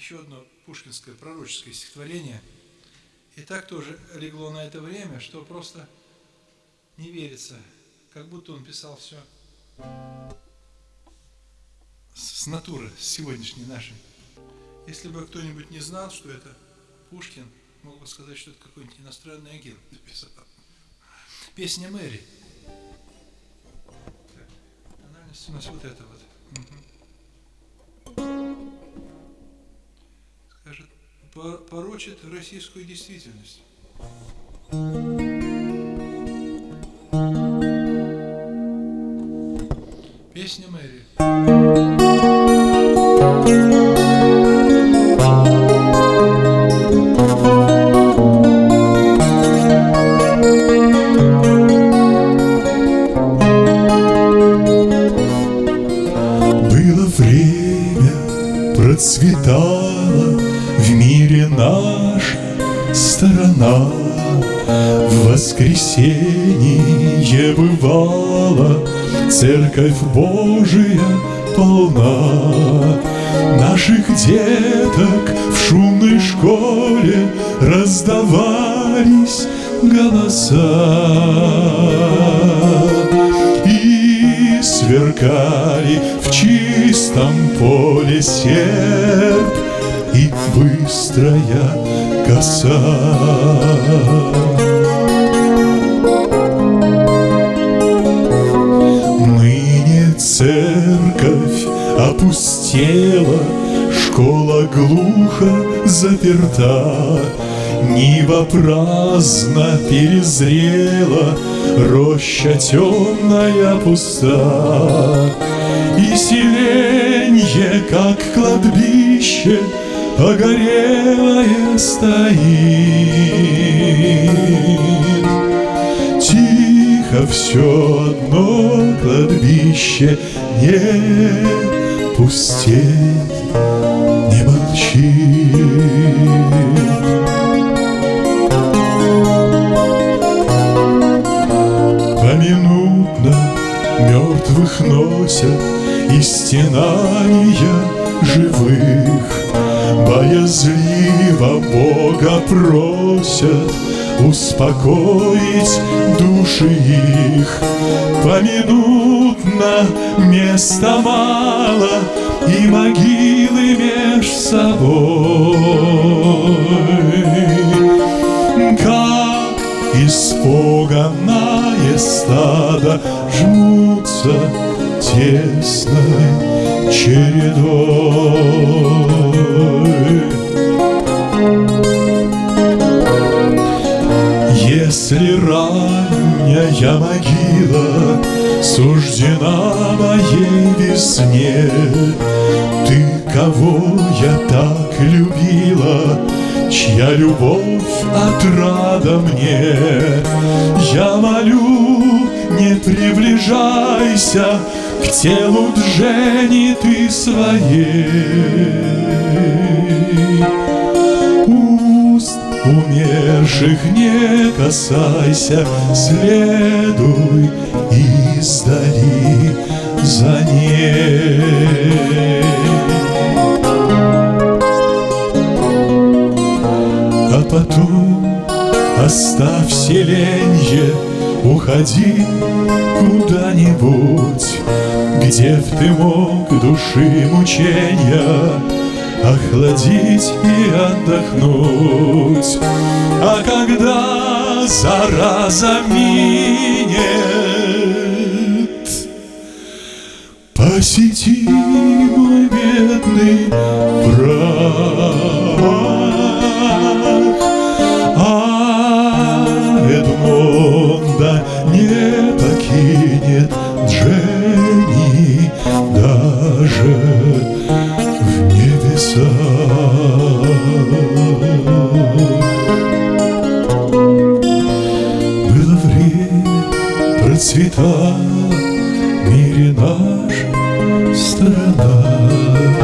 еще одно пушкинское пророческое стихотворение. И так тоже легло на это время, что просто не верится, как будто он писал все с натуры, с сегодняшней нашей. Если бы кто-нибудь не знал, что это Пушкин, мог бы сказать, что это какой-нибудь иностранный агент написал. Песня Мэри. Тональность у нас вот это вот. Угу. Порочит российскую действительность. Песня Мэри. процветала в мире наша сторона. В воскресенье бывала Церковь Божия полна. Наших деток в шумной школе раздавались голоса сверкали в чистом поле серп и быстрая коса. Ныне церковь опустела, школа глухо заперта, Нива праздно перезрела, Роща темная пуста, И селенье, как кладбище, Погорелое стоит. Тихо все одно кладбище Не пустеет, не молчит. мертвых носят и стенания живых. Боязливо Бога просят успокоить души их. Поминутно места мало и могилы меж собой. Как испуганное стадо жмутся тесной чередой. Если ранняя могила Суждена моей весне, Ты, кого я так любила, Чья любовь отрада мне, Я молю, не приближайся К телу Джени ты своей. Умерших не касайся, Следуй издали за ней. А потом оставь селенье, Уходи куда-нибудь, Где б ты мог души мучения Охладить и отдохнуть. А когда зараза минет, Посети мой бедный брат. Эдмонда не покинет Дженни даже цвета в мире наша страна.